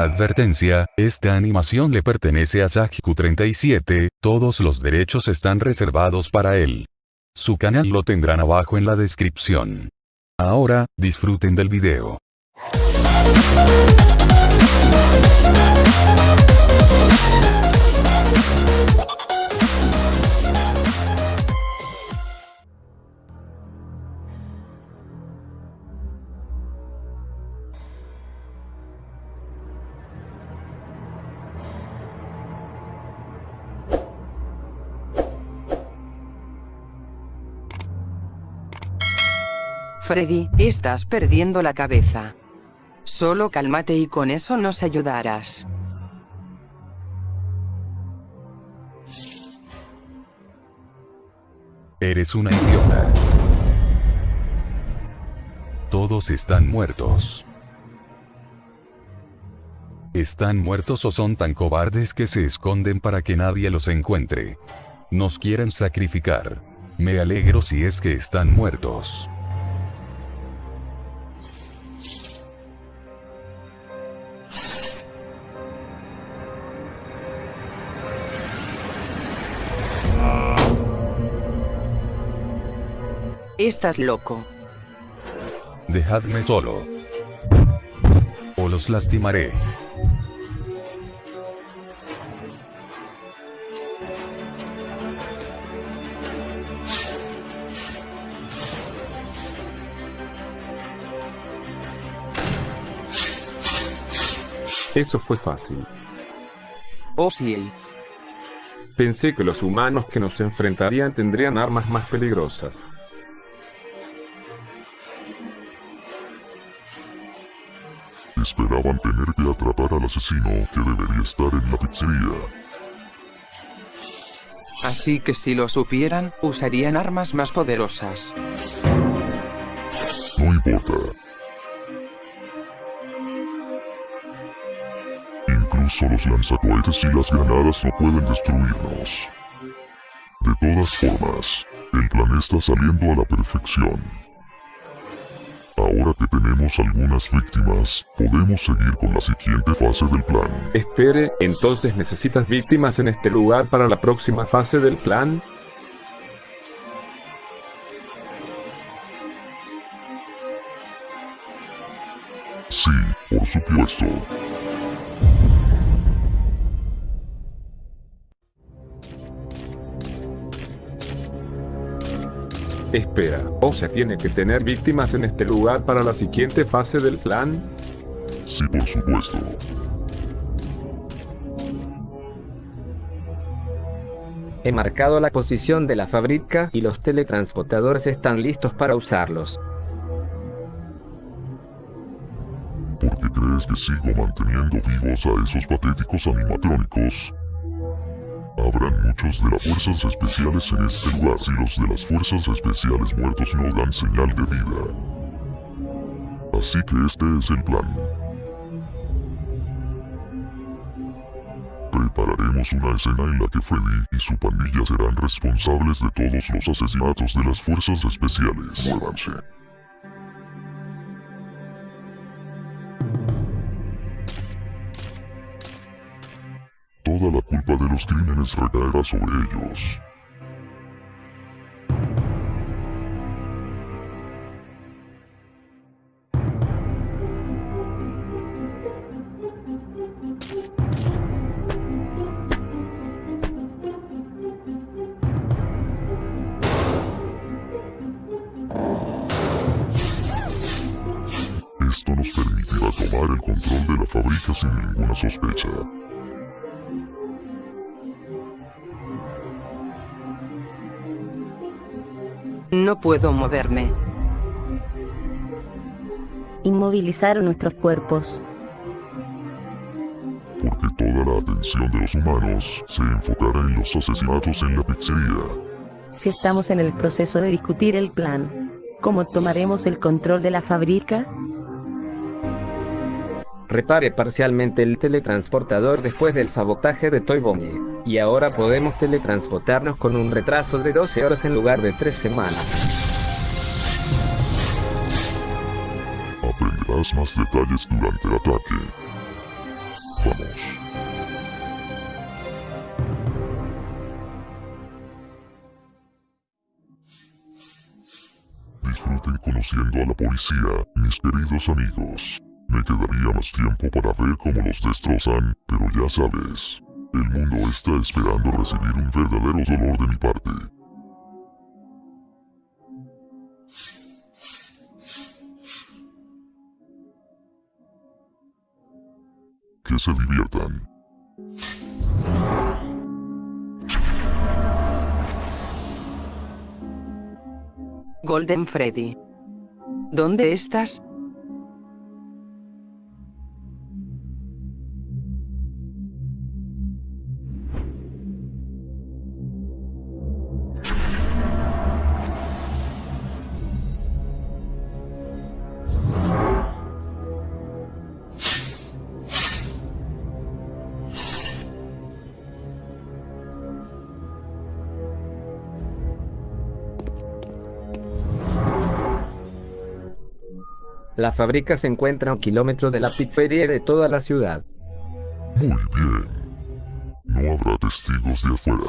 Advertencia, esta animación le pertenece a Sajiku37, todos los derechos están reservados para él. Su canal lo tendrán abajo en la descripción. Ahora, disfruten del video. Freddy, estás perdiendo la cabeza. Solo cálmate y con eso nos ayudarás. Eres una idiota. Todos están muertos. ¿Están muertos o son tan cobardes que se esconden para que nadie los encuentre? Nos quieren sacrificar. Me alegro si es que están muertos. Estás loco. Dejadme solo. O los lastimaré. Eso fue fácil. Oh sí. Pensé que los humanos que nos enfrentarían tendrían armas más peligrosas. Esperaban tener que atrapar al asesino que debería estar en la pizzería. Así que si lo supieran, usarían armas más poderosas. No importa. Incluso los lanzacohetes y las granadas no pueden destruirnos. De todas formas, el plan está saliendo a la perfección. Ahora que tenemos algunas víctimas, podemos seguir con la siguiente fase del plan. Espere, entonces necesitas víctimas en este lugar para la próxima fase del plan? Sí, por supuesto. Espera, o sea tiene que tener víctimas en este lugar para la siguiente fase del plan? Sí, por supuesto. He marcado la posición de la fábrica y los teletransportadores están listos para usarlos. ¿Por qué crees que sigo manteniendo vivos a esos patéticos animatrónicos? Habrán muchos de las fuerzas especiales en este lugar si los de las fuerzas especiales muertos no dan señal de vida. Así que este es el plan. Prepararemos una escena en la que Freddy y su pandilla serán responsables de todos los asesinatos de las fuerzas especiales. Muévanse. Toda la culpa de los crímenes recaerá sobre ellos. Esto nos permitirá tomar el control de la fábrica sin ninguna sospecha. No puedo moverme. Inmovilizaron nuestros cuerpos. Porque toda la atención de los humanos se enfocará en los asesinatos en la pizzería. Si estamos en el proceso de discutir el plan, ¿cómo tomaremos el control de la fábrica? Repare parcialmente el teletransportador después del sabotaje de Toy Bonnie. Y ahora podemos teletransportarnos con un retraso de 12 horas en lugar de 3 semanas. Aprenderás más detalles durante el ataque. Vamos. Disfruten conociendo a la policía, mis queridos amigos. Me quedaría más tiempo para ver cómo los destrozan, pero ya sabes. El mundo está esperando recibir un verdadero dolor de mi parte. Que se diviertan. Golden Freddy. ¿Dónde estás? La fábrica se encuentra a un kilómetro de la pizzería de toda la ciudad. Muy bien. No habrá testigos de afuera.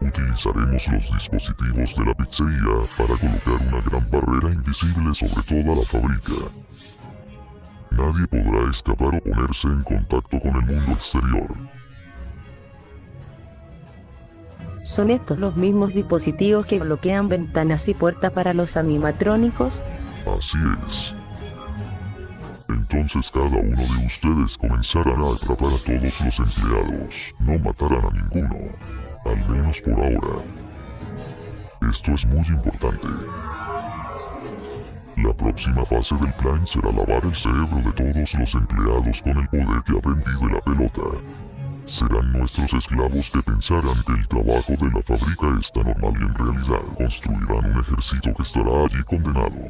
Utilizaremos los dispositivos de la pizzería para colocar una gran barrera invisible sobre toda la fábrica. Nadie podrá escapar o ponerse en contacto con el mundo exterior. ¿Son estos los mismos dispositivos que bloquean ventanas y puertas para los animatrónicos? Así es. Entonces cada uno de ustedes comenzarán a atrapar a todos los empleados. No matarán a ninguno. Al menos por ahora. Esto es muy importante. La próxima fase del plan será lavar el cerebro de todos los empleados con el poder que aprendí de la. Serán nuestros esclavos que pensarán que el trabajo de la fábrica está normal y en realidad construirán un ejército que estará allí condenado.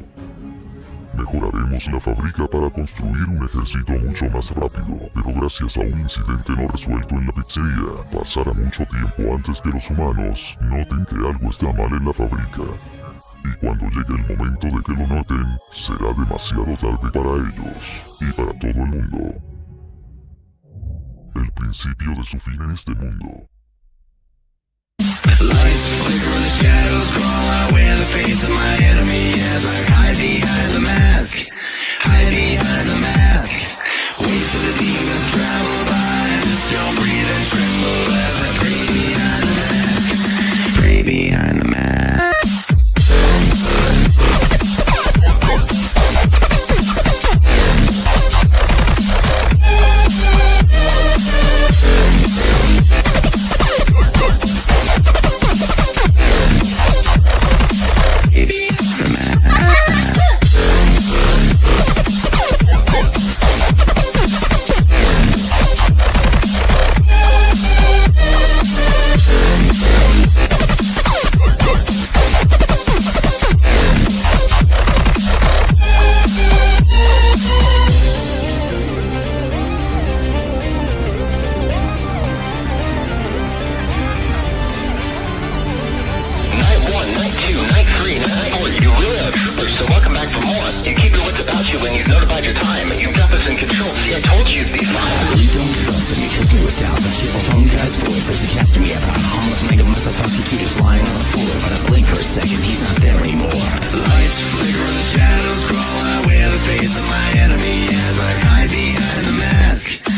Mejoraremos la fábrica para construir un ejército mucho más rápido, pero gracias a un incidente no resuelto en la pizzería, pasará mucho tiempo antes que los humanos noten que algo está mal en la fábrica. Y cuando llegue el momento de que lo noten, será demasiado tarde para ellos y para todo el mundo. El principio de su fin en este mundo. so she chats to me about homeless mega muscle function two just lying on the floor. But I blink for a second, he's not there anymore. Lights flicker and the shadows crawl. I wear the face of my enemy as I hide behind the mask.